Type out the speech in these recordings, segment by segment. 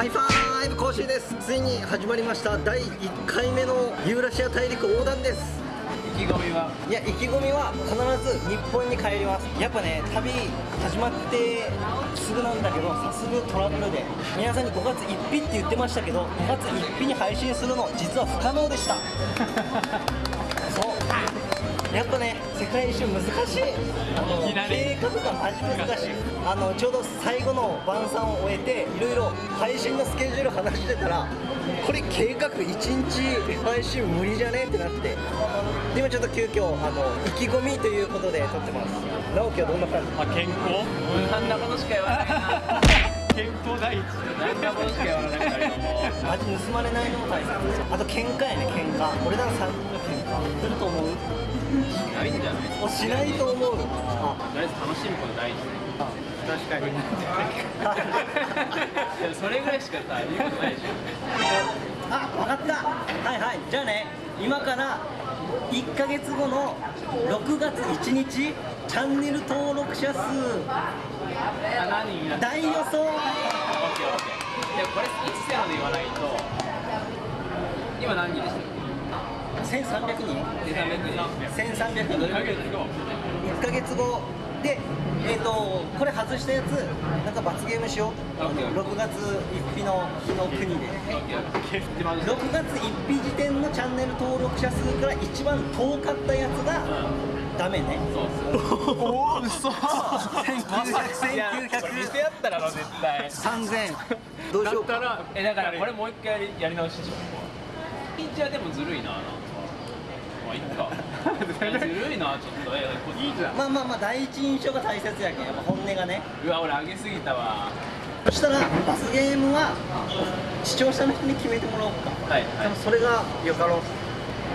ハイファイブ講師です。ついに始まりました。第1回目のユーラシア大陸横断です。意気込みは？いや意気込みは必ず日本に帰ります。やっぱね旅始まってすぐなんだけどさすがトラブルで。皆さんに5月1日って言ってましたけど5月1日に配信するの実は不可能でした。そうやっぱね世界一周難しい。あの計画がマジ難しいあのちょうど最後の晩餐を終えていろいろ配信のスケジュール話してたらこれ計画1日配信無理じゃね？ってなって。で今ちょっと急遽あの意気込みということで撮ってます。直樹はどんな感じ？あ健康？あんなことしか言わないな。健康第一。あんなことしか言わなかったけども。味盗まれないのも大切あと喧嘩やね喧嘩。俺らの3人の喧嘩すると思う？ないんじゃない？もうしないと思うあとりあえず楽しむこと第一確かに。それぐらいしかさ言うことないでしょあ、わかった。はいはい。じゃあね今から1ヶ月後の6月1日チャンネル登録者数。大予想。オッケーオッケー。いやこれいつせーので言わないと。今何人でしたっ1300人け1300人？1300人1ヶ月後1ヶ月後でえっ、とこれ外したやつなんか罰ゲームしよう。オッケー。6月1日の日の国で。オッケー。オッケーでまず6月1日時点のチャンネル登録者数から一番遠かったやつがダメね。そうそうおお嘘。1900いやこれ店やったらろ絶対3000どうしようか。らえだからこれもう一回やり直しでしょ一はでもずるいなまあいっか。えずるいなちょっと。えいいじゃん。まあまあまあ第一印象が大切やけんやっぱ本音がね。うわ俺上げすぎたわ。そしたら罰ゲームは視聴者の人に決めてもらおうか。はいでもそれがよかろう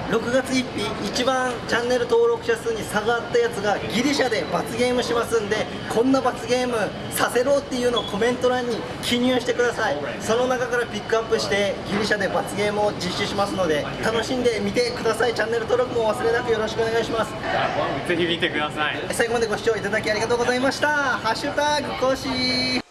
6月1日一番チャンネル登録者数に差があったやつがギリシャで罰ゲームしますんでこんな罰ゲームさせろっていうのをコメント欄に記入してください。その中からピックアップしてギリシャで罰ゲームを実施しますので楽しんで見てください。チャンネル登録も忘れなくよろしくお願いします。ぜひ見てください。最後までご視聴いただきありがとうございました。ハッシュタグ更新